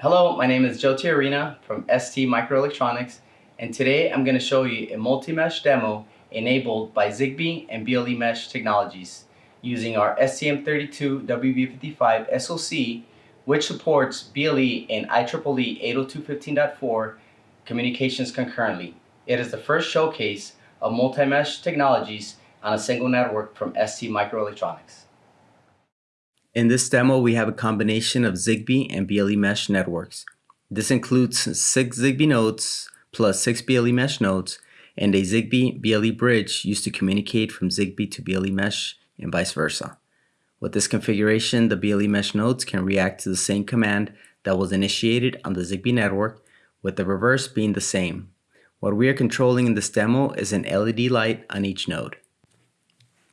Hello, my name is Joe Tiarina from ST Microelectronics and today I'm going to show you a multi-mesh demo enabled by Zigbee and BLE Mesh technologies using our STM32WB55 SoC which supports BLE and IEEE 802.15.4 communications concurrently. It is the first showcase of multi-mesh technologies on a single network from ST Microelectronics. In this demo, we have a combination of Zigbee and BLE Mesh networks. This includes six Zigbee nodes plus six BLE Mesh nodes and a Zigbee BLE bridge used to communicate from Zigbee to BLE Mesh and vice versa. With this configuration, the BLE Mesh nodes can react to the same command that was initiated on the Zigbee network, with the reverse being the same. What we are controlling in this demo is an LED light on each node.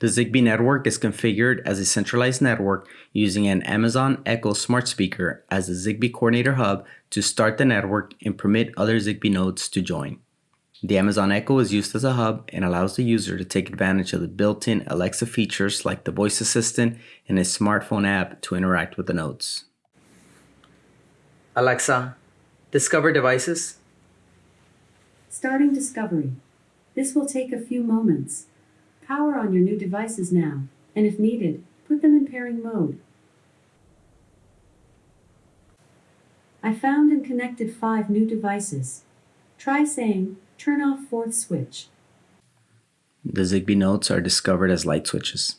The Zigbee network is configured as a centralized network using an Amazon Echo smart speaker as the Zigbee coordinator hub to start the network and permit other Zigbee nodes to join. The Amazon Echo is used as a hub and allows the user to take advantage of the built-in Alexa features like the voice assistant and a smartphone app to interact with the nodes. Alexa, discover devices. Starting discovery. This will take a few moments. Power on your new devices now, and if needed, put them in pairing mode. I found and connected five new devices. Try saying, turn off fourth switch. The Zigbee nodes are discovered as light switches.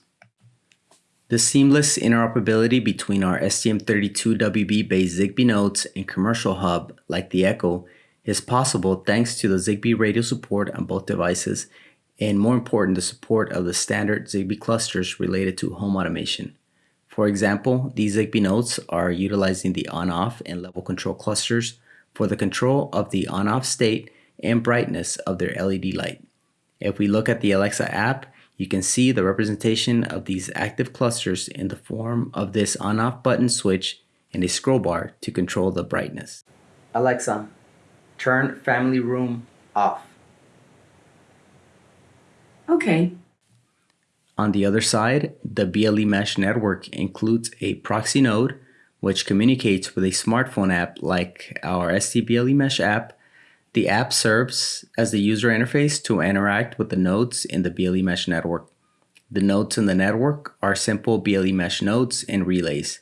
The seamless interoperability between our STM32WB based Zigbee nodes and commercial hub like the Echo is possible thanks to the Zigbee radio support on both devices and more important, the support of the standard Zigbee clusters related to home automation. For example, these Zigbee nodes are utilizing the on-off and level control clusters for the control of the on-off state and brightness of their LED light. If we look at the Alexa app, you can see the representation of these active clusters in the form of this on-off button switch and a scroll bar to control the brightness. Alexa, turn family room off. Okay. On the other side, the BLE Mesh network includes a proxy node, which communicates with a smartphone app like our STBLE Mesh app. The app serves as the user interface to interact with the nodes in the BLE Mesh network. The nodes in the network are simple BLE Mesh nodes and relays.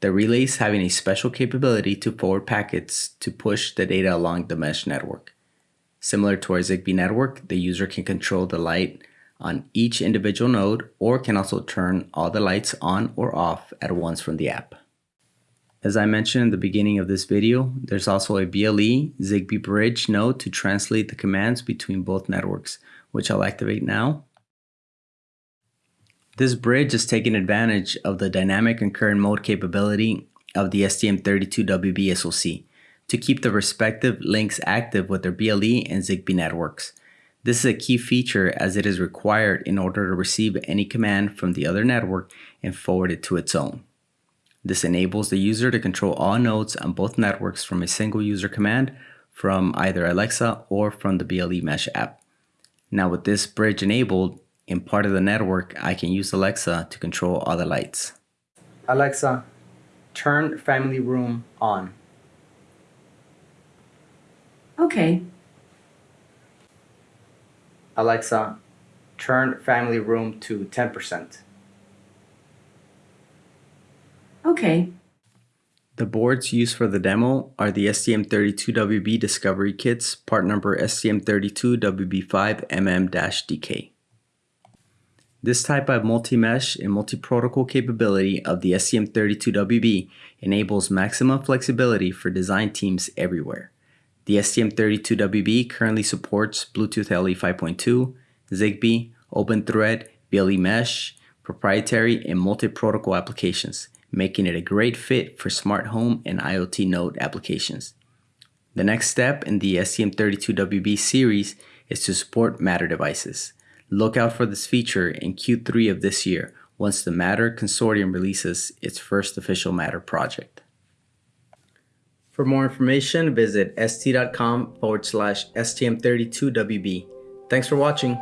The relays having a special capability to forward packets to push the data along the mesh network. Similar to our Zigbee network, the user can control the light on each individual node or can also turn all the lights on or off at once from the app. As I mentioned in the beginning of this video, there's also a BLE Zigbee bridge node to translate the commands between both networks, which I'll activate now. This bridge is taking advantage of the dynamic concurrent mode capability of the STM32WB SoC to keep the respective links active with their BLE and Zigbee networks. This is a key feature as it is required in order to receive any command from the other network and forward it to its own. This enables the user to control all nodes on both networks from a single user command from either Alexa or from the BLE Mesh app. Now with this bridge enabled, in part of the network, I can use Alexa to control all the lights. Alexa, turn family room on. Okay. Alexa, turn family room to 10%. Okay. The boards used for the demo are the STM32WB Discovery Kits, part number STM32WB5MM-DK. This type of multi-mesh and multi-protocol capability of the STM32WB enables maximum flexibility for design teams everywhere. The STM32WB currently supports Bluetooth LE 5.2, Zigbee, OpenThread, BLE Mesh, proprietary and multi-protocol applications, making it a great fit for smart home and IoT node applications. The next step in the STM32WB series is to support Matter devices. Look out for this feature in Q3 of this year once the Matter Consortium releases its first official Matter project. For more information, visit st.com forward slash STM32WB. Thanks for watching.